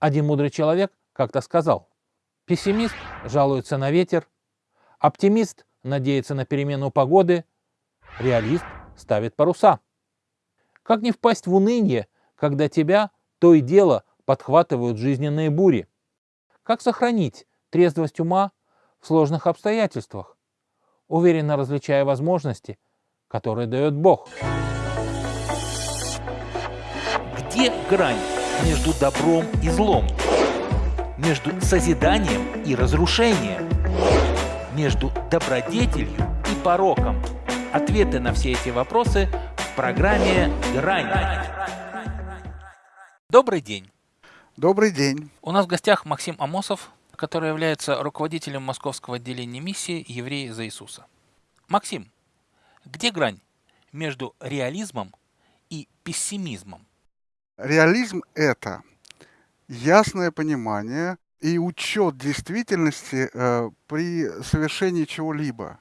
Один мудрый человек как-то сказал, пессимист жалуется на ветер, оптимист надеется на перемену погоды, реалист ставит паруса. Как не впасть в уныние, когда тебя то и дело подхватывают жизненные бури? Как сохранить трезвость ума в сложных обстоятельствах, уверенно различая возможности, которые дает Бог? Где грань между добром и злом? Между созиданием и разрушением? Между добродетелью и пороком? Ответы на все эти вопросы в программе «Грань». Добрый день! Добрый день! У нас в гостях Максим Амосов, который является руководителем московского отделения миссии «Евреи за Иисуса». Максим, где грань между реализмом и пессимизмом? Реализм – это ясное понимание и учет действительности э, при совершении чего-либо.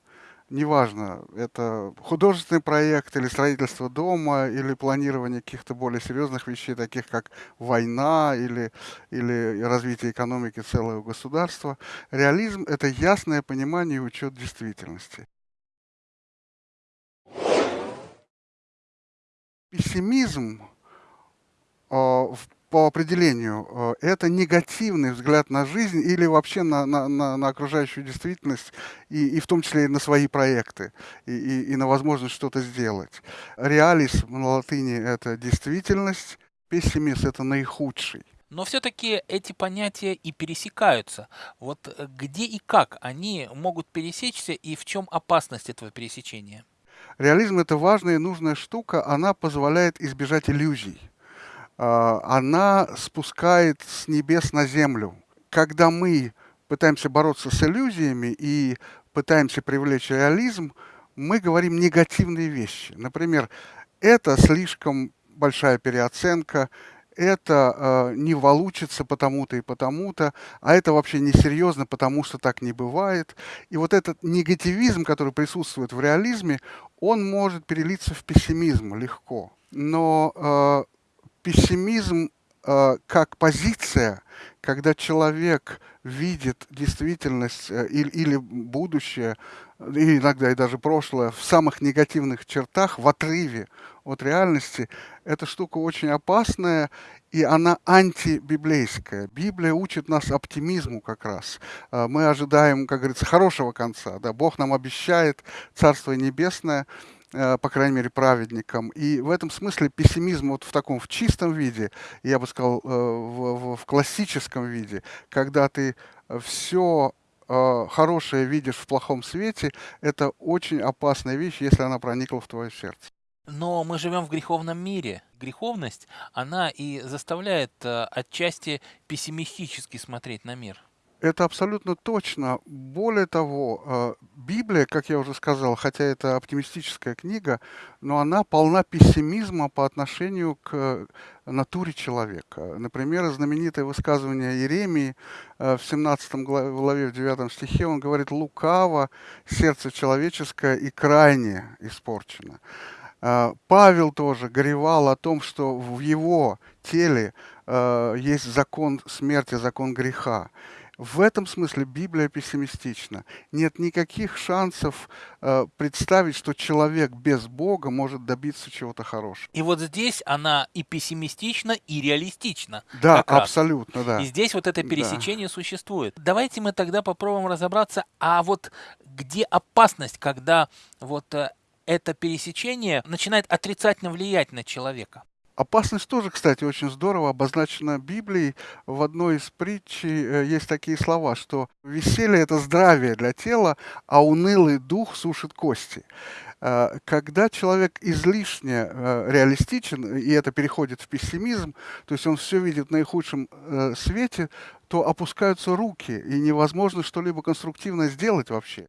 Неважно, это художественный проект или строительство дома, или планирование каких-то более серьезных вещей, таких как война или, или развитие экономики целого государства. Реализм – это ясное понимание и учет действительности. Пессимизм по определению а, это негативный взгляд на жизнь или вообще на, на, на, на окружающую действительность, и, и в том числе и на свои проекты, и, и, и на возможность что-то сделать. Реалис на латыни — это действительность, пессимист — это наихудший. Но все-таки эти понятия и пересекаются. Вот э, где и как они могут пересечься, и в чем опасность этого пересечения? Реализм — это важная и нужная штука, она позволяет избежать иллюзий. А, она спускает с небес на землю. Когда мы пытаемся бороться с иллюзиями и пытаемся привлечь реализм, мы говорим негативные вещи. Например, это слишком большая переоценка, это э, не волучится потому-то и потому-то, а это вообще несерьезно, потому что так не бывает. И вот этот негативизм, который присутствует в реализме, он может перелиться в пессимизм легко. Но э, пессимизм э, как позиция, когда человек видит действительность э, или, или будущее, и иногда и даже прошлое, в самых негативных чертах, в отрыве от реальности, эта штука очень опасная, и она антибиблейская. Библия учит нас оптимизму как раз. Э, мы ожидаем, как говорится, хорошего конца. Да? Бог нам обещает Царство Небесное, Э, по крайней мере, праведникам. И в этом смысле пессимизм вот в таком, в чистом виде, я бы сказал, э, в, в, в классическом виде, когда ты все э, хорошее видишь в плохом свете, это очень опасная вещь, если она проникла в твое сердце. Но мы живем в греховном мире. Греховность, она и заставляет отчасти пессимистически смотреть на мир. Это абсолютно точно. Более того, э, Библия, как я уже сказал, хотя это оптимистическая книга, но она полна пессимизма по отношению к натуре человека. Например, знаменитое высказывание Иеремии э, в 17 главе, в 9 стихе, он говорит, «Лукаво сердце человеческое и крайне испорчено». Э, Павел тоже горевал о том, что в его теле есть закон смерти, закон греха. В этом смысле Библия пессимистична. Нет никаких шансов э, представить, что человек без Бога может добиться чего-то хорошего. И вот здесь она и пессимистична, и реалистична. Да, абсолютно, да. И здесь вот это пересечение да. существует. Давайте мы тогда попробуем разобраться, а вот где опасность, когда вот э, это пересечение начинает отрицательно влиять на человека? Опасность тоже, кстати, очень здорово обозначена Библией. В одной из притчей э, есть такие слова, что веселье – это здравие для тела, а унылый дух сушит кости. Э, когда человек излишне э, реалистичен, и это переходит в пессимизм, то есть он все видит в наихудшем свете, то опускаются руки, и невозможно что-либо конструктивно сделать вообще.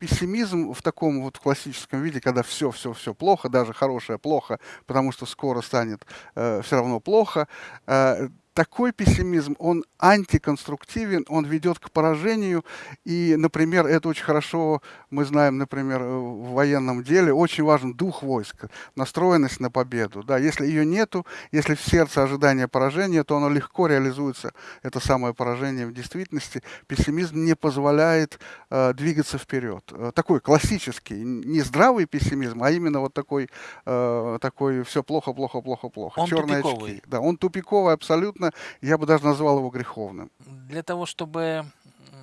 Пессимизм в таком вот классическом виде, когда все, все, все плохо, даже хорошее плохо, потому что скоро станет э, все равно плохо, э, такой пессимизм, он антиконструктивен, он ведет к поражению. И, например, это очень хорошо мы знаем, например, в военном деле, очень важен дух войска, настроенность на победу. Да, если ее нету, если в сердце ожидание поражения, то оно легко реализуется, это самое поражение в действительности. Пессимизм не позволяет э, двигаться вперед. Э, такой классический, не здравый пессимизм, а именно вот такой, э, такой все плохо, плохо, плохо, плохо. Он Черные тупиковый. очки. Да, он тупиковый абсолютно, я бы даже назвал его греховным. Для того, чтобы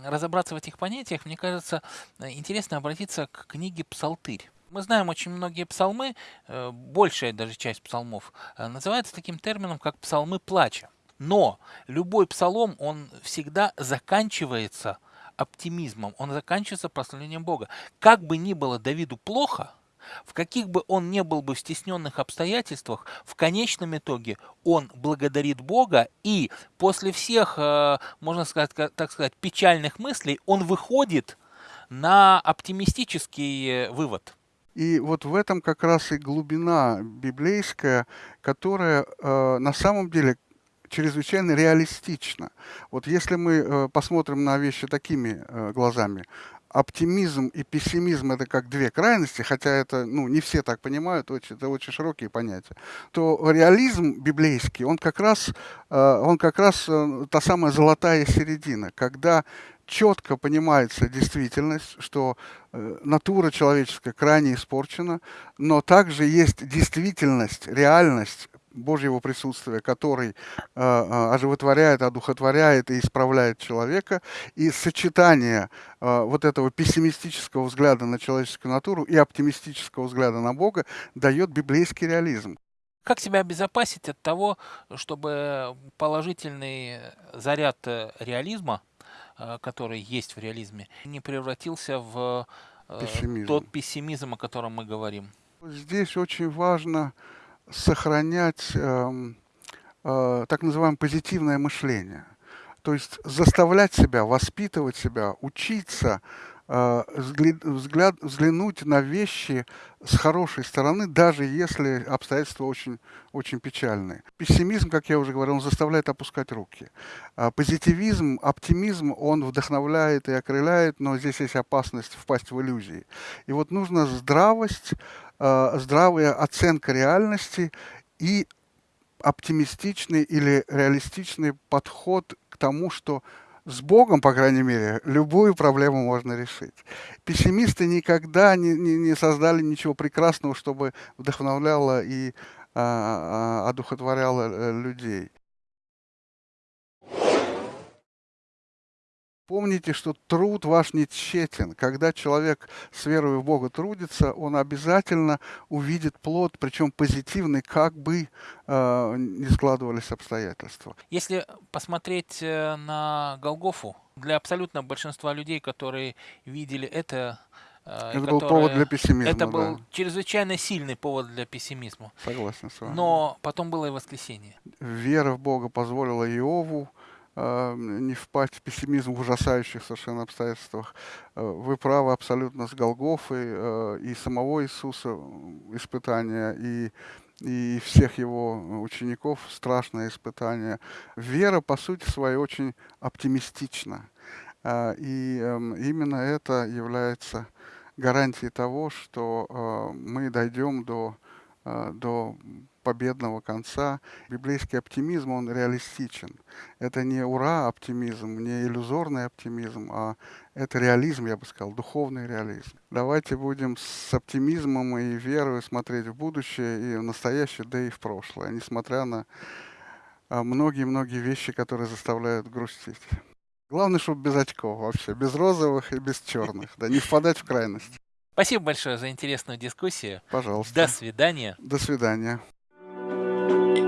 разобраться в этих понятиях, мне кажется, э, интересно обратиться к книге «Псалтырь». Мы знаем очень многие псалмы, э, большая даже часть псалмов э, называется таким термином, как псалмы плача. Но любой псалом, он всегда заканчивается оптимизмом, он заканчивается прославлением Бога. Как бы ни было Давиду плохо, в каких бы он ни был бы в стесненных обстоятельствах, в конечном итоге он благодарит Бога, и после всех, э, можно сказать, так сказать, печальных мыслей, он выходит на оптимистический вывод. И вот в этом как раз и глубина библейская, которая э, на самом деле чрезвычайно реалистична. Вот если мы э, посмотрим на вещи такими э, глазами, оптимизм и пессимизм это как две крайности, хотя это ну, не все так понимают, очень, это очень широкие понятия, то реализм библейский, он как раз, э, он как раз э, та самая золотая середина, когда четко понимается действительность, что э, натура человеческая крайне испорчена, но также есть действительность, реальность, Божьего присутствия, который э, оживотворяет, одухотворяет и исправляет человека, и сочетание э, вот этого пессимистического взгляда на человеческую натуру и оптимистического взгляда на Бога дает библейский реализм. Как себя обезопасить от того, чтобы положительный заряд реализма, который есть в реализме, не превратился в пессимизм. тот пессимизм, о котором мы говорим? Здесь очень важно сохранять э, э, так называемое позитивное мышление. То есть заставлять себя, воспитывать себя, учиться, взгляд, взглянуть на вещи с хорошей стороны, даже если обстоятельства очень, очень печальные. Пессимизм, как я уже говорил, он заставляет опускать руки. А позитивизм, оптимизм, он вдохновляет и окрыляет, но здесь есть опасность впасть в иллюзии. И вот нужно здравость, э, здравая оценка реальности и оптимистичный или реалистичный подход к тому, что с Богом, по крайней мере, любую проблему можно решить. Пессимисты никогда не, не, не создали ничего прекрасного, чтобы вдохновляло и а, а, одухотворяло э, людей. Помните, что труд ваш не тщетен. Когда человек с верой в Бога трудится, он обязательно увидит плод, причем позитивный, как бы э, не складывались обстоятельства. Если посмотреть э, на Голгофу, для абсолютно большинства людей, которые видели это, э, это которые, был повод для пессимизма. Это да. был чрезвычайно сильный повод для пессимизма. Согласен с вами. Но потом было и воскресенье. Вера в Бога позволила Иову не впасть в пессимизм в ужасающих совершенно обстоятельствах. А, вы правы абсолютно с Голгофой а, и самого Иисуса испытания, и, и всех его учеников страшное испытание. Вера, по сути своей, очень оптимистична. И эм, именно это является гарантией того, что мы дойдем до, до победного конца. Библейский оптимизм, он реалистичен. Это не ура-оптимизм, не иллюзорный оптимизм, а это реализм, я бы сказал, духовный реализм. Давайте будем с оптимизмом и верой смотреть в будущее и в настоящее, да и в прошлое, несмотря на а, многие-многие вещи, которые заставляют грустить. Главное, чтобы без очков вообще, без розовых и без черных, да, не впадать в крайность. Спасибо большое за интересную дискуссию. Пожалуйста. До свидания. До свидания. Bye.